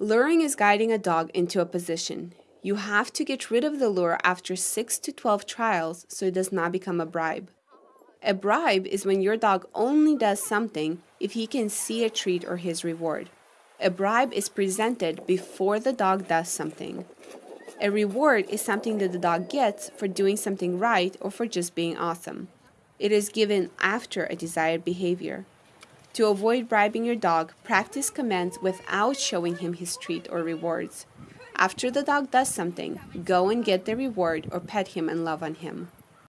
Luring is guiding a dog into a position. You have to get rid of the lure after 6 to 12 trials so it does not become a bribe. A bribe is when your dog only does something if he can see a treat or his reward. A bribe is presented before the dog does something. A reward is something that the dog gets for doing something right or for just being awesome. It is given after a desired behavior. To avoid bribing your dog, practice commands without showing him his treat or rewards. After the dog does something, go and get the reward or pet him and love on him.